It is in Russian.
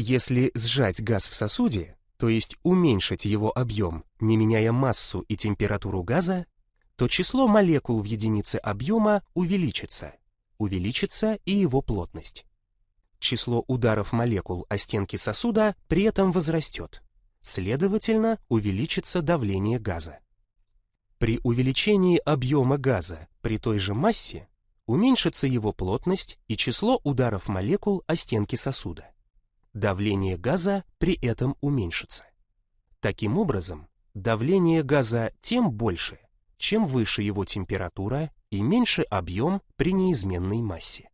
Если сжать газ в сосуде, то есть уменьшить его объем, не меняя массу и температуру газа, то число молекул в единице объема увеличится, увеличится и его плотность. Число ударов молекул о стенки сосуда при этом возрастет, следовательно, увеличится давление газа. При увеличении объема газа при той же массе уменьшится его плотность и число ударов молекул о стенки сосуда давление газа при этом уменьшится. Таким образом, давление газа тем больше, чем выше его температура и меньше объем при неизменной массе.